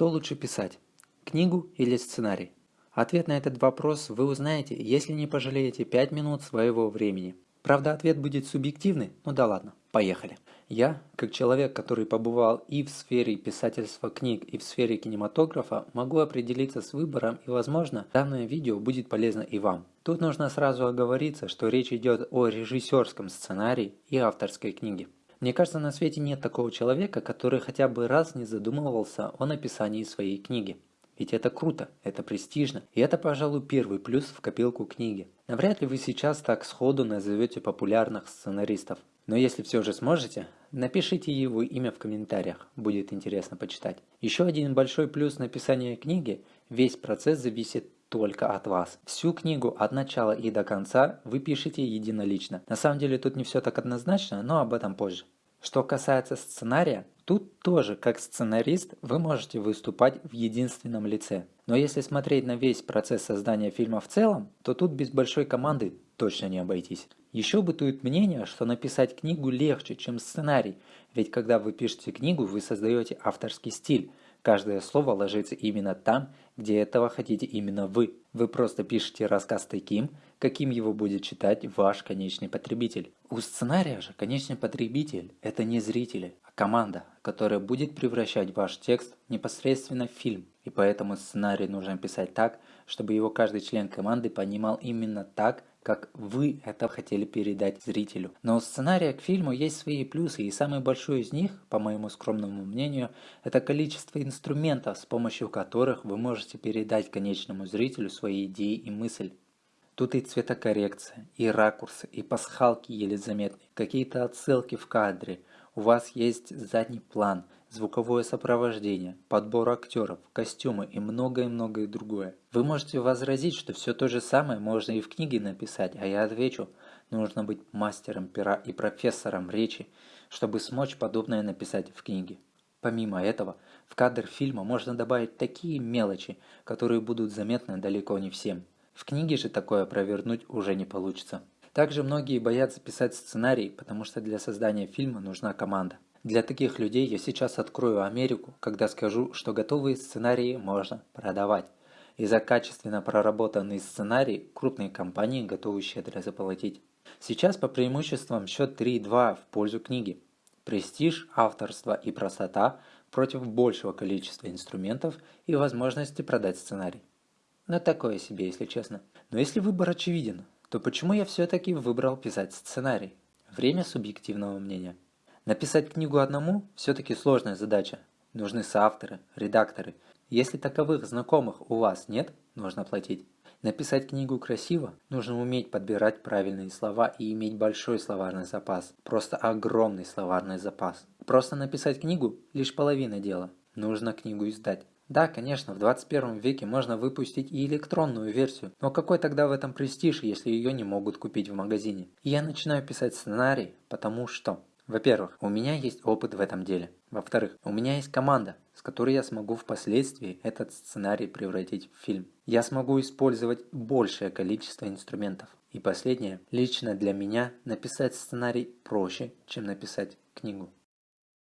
Что лучше писать? Книгу или сценарий? Ответ на этот вопрос вы узнаете, если не пожалеете 5 минут своего времени. Правда, ответ будет субъективный, ну да ладно, поехали. Я, как человек, который побывал и в сфере писательства книг, и в сфере кинематографа, могу определиться с выбором и, возможно, данное видео будет полезно и вам. Тут нужно сразу оговориться, что речь идет о режиссерском сценарии и авторской книге. Мне кажется, на свете нет такого человека, который хотя бы раз не задумывался о написании своей книги. Ведь это круто, это престижно, и это, пожалуй, первый плюс в копилку книги. Навряд ли вы сейчас так сходу назовете популярных сценаристов. Но если все же сможете, напишите его имя в комментариях, будет интересно почитать. Еще один большой плюс написания книги – весь процесс зависит только от вас. Всю книгу от начала и до конца вы пишете единолично. На самом деле тут не все так однозначно, но об этом позже. Что касается сценария, тут тоже как сценарист вы можете выступать в единственном лице. Но если смотреть на весь процесс создания фильма в целом, то тут без большой команды точно не обойтись. Еще бытует мнение, что написать книгу легче, чем сценарий, ведь когда вы пишете книгу, вы создаете авторский стиль, Каждое слово ложится именно там, где этого хотите именно вы. Вы просто пишете рассказ таким, каким его будет читать ваш конечный потребитель. У сценария же конечный потребитель – это не зрители, а команда, которая будет превращать ваш текст непосредственно в фильм. И поэтому сценарий нужно писать так, чтобы его каждый член команды понимал именно так, как вы это хотели передать зрителю. Но у сценария к фильму есть свои плюсы, и самый большой из них, по моему скромному мнению, это количество инструментов, с помощью которых вы можете передать конечному зрителю свои идеи и мысль. Тут и цветокоррекция, и ракурсы, и пасхалки еле заметны, какие-то отсылки в кадре. У вас есть задний план – звуковое сопровождение, подбор актеров, костюмы и многое-многое другое. Вы можете возразить, что все то же самое можно и в книге написать, а я отвечу, нужно быть мастером пера и профессором речи, чтобы смочь подобное написать в книге. Помимо этого, в кадр фильма можно добавить такие мелочи, которые будут заметны далеко не всем. В книге же такое провернуть уже не получится. Также многие боятся писать сценарий, потому что для создания фильма нужна команда. Для таких людей я сейчас открою Америку, когда скажу, что готовые сценарии можно продавать. И за качественно проработанный сценарий крупные компании готовы щедро заплатить. Сейчас по преимуществам счет 3-2 в пользу книги. Престиж, авторство и простота против большего количества инструментов и возможности продать сценарий. Но такое себе, если честно. Но если выбор очевиден, то почему я все-таки выбрал писать сценарий? Время субъективного мнения. Написать книгу одному все-таки сложная задача. Нужны соавторы, редакторы. Если таковых знакомых у вас нет, нужно платить. Написать книгу красиво, нужно уметь подбирать правильные слова и иметь большой словарный запас. Просто огромный словарный запас. Просто написать книгу – лишь половина дела. Нужно книгу издать. Да, конечно, в 21 веке можно выпустить и электронную версию, но какой тогда в этом престиж, если ее не могут купить в магазине? И я начинаю писать сценарий, потому что во-первых, у меня есть опыт в этом деле. Во-вторых, у меня есть команда, с которой я смогу впоследствии этот сценарий превратить в фильм. Я смогу использовать большее количество инструментов. И последнее, лично для меня написать сценарий проще, чем написать книгу.